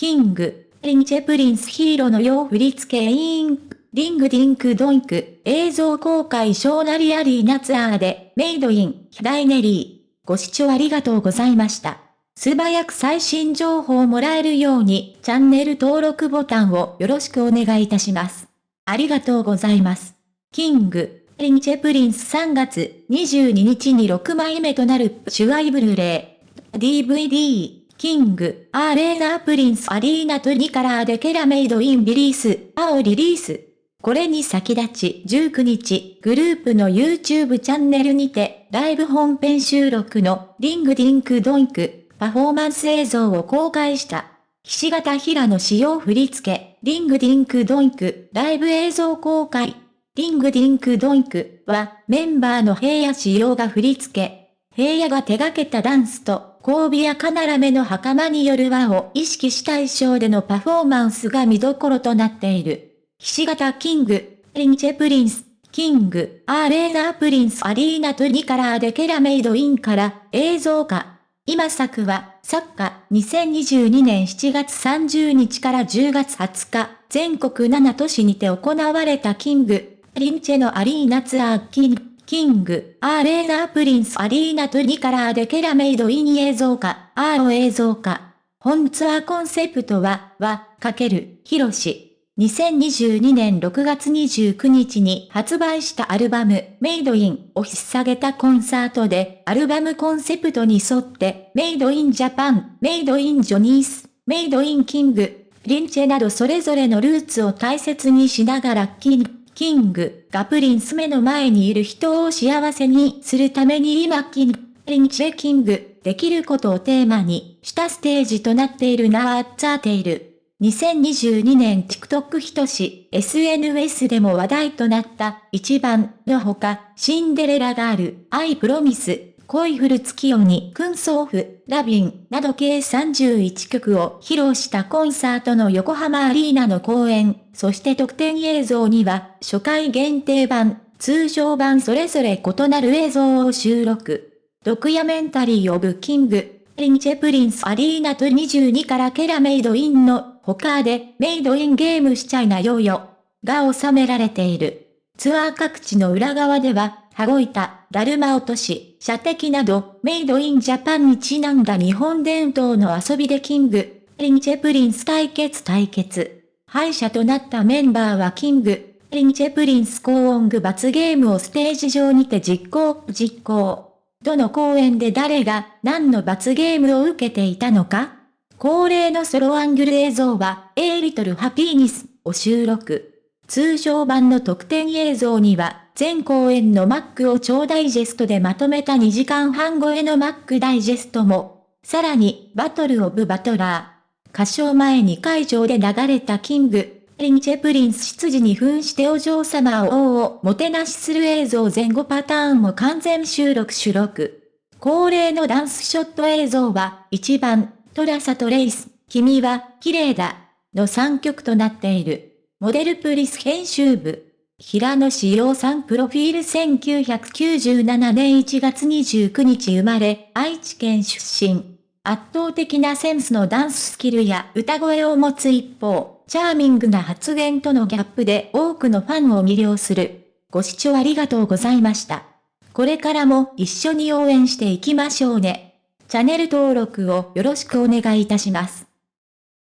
キング、リンチェプリンスヒーローのよう振り付けインク、リングディンクドインク、映像公開ショーナリアリーナツアーで、メイドイン、ヒダイネリー。ご視聴ありがとうございました。素早く最新情報をもらえるように、チャンネル登録ボタンをよろしくお願いいたします。ありがとうございます。キング、リンチェプリンス3月22日に6枚目となるシュアイブルレイ、DVD、キング、アーレーナプリンスアリーナトニカラーでケラメイドインリリース、青リリース。これに先立ち19日、グループの YouTube チャンネルにて、ライブ本編収録のリングディンクドインク、パフォーマンス映像を公開した。ひし形平野使用振り付け、リングディンクドインク、ライブ映像公開。リングディンクドインクは、メンバーの平野仕様が振り付け。平野が手掛けたダンスと、交尾やカナラメの袴による輪を意識した衣装でのパフォーマンスが見どころとなっている。ひし形キング、リンチェプリンス、キング、アーレーナープリンス。アリーナトニカラーでケラメイドインから映像化。今作は、作家、2022年7月30日から10月20日、全国7都市にて行われたキング、リンチェのアリーナツアーキング、キング、アーレーナープリンスアリーナトゥニカラーでケラメイドイン映像化、アーを映像化。本ツアーコンセプトは、は、かける、ヒロシ。2022年6月29日に発売したアルバム、メイドインを引っ提げたコンサートで、アルバムコンセプトに沿って、メイドインジャパン、メイドインジョニース、メイドインキング、リンチェなどそれぞれのルーツを大切にしながらキング、キングがプリンス目の前にいる人を幸せにするために今キング、リンチェキング、できることをテーマにしたステージとなっているナーッツァーテイル。2022年 TikTok ひとし SNS でも話題となった一番のほか、シンデレラガール、アイプロミス、恋フル月夜に、クンソーフ、ラビン、など計31曲を披露したコンサートの横浜アリーナの公演、そして特典映像には、初回限定版、通常版それぞれ異なる映像を収録。ドクヤメンタリーオブキング、リンチェプリンスアリーナと22からケラメイドインの他でメイドインゲームしちゃいなよよが収められている。ツアー各地の裏側では、羽子板、だるま落とし、射的など、メイドインジャパンにちなんだ日本伝統の遊びでキング、リンチェプリンス対決対決。敗者となったメンバーはキング、リンチェプリンス高音具罰ゲームをステージ上にて実行、実行。どの公演で誰が何の罰ゲームを受けていたのか恒例のソロアングル映像は、A リトルハピーニスを収録。通常版の特典映像には、全公演のマックを超ダイジェストでまとめた2時間半超えのマックダイジェストも。さらに、 Battle of Butler。歌唱前に会場で流れた King & Prince 執事に扮してお嬢様を王をもてなしする映像前後パターンも完全収録収録。恒例のダンスショット映像は、一番、トラサとレイス、君は、綺麗だ、の3曲となっている。モデルプリス編集部。平野志陽さんプロフィール1997年1月29日生まれ、愛知県出身。圧倒的なセンスのダンススキルや歌声を持つ一方、チャーミングな発言とのギャップで多くのファンを魅了する。ご視聴ありがとうございました。これからも一緒に応援していきましょうね。チャンネル登録をよろしくお願いいたします。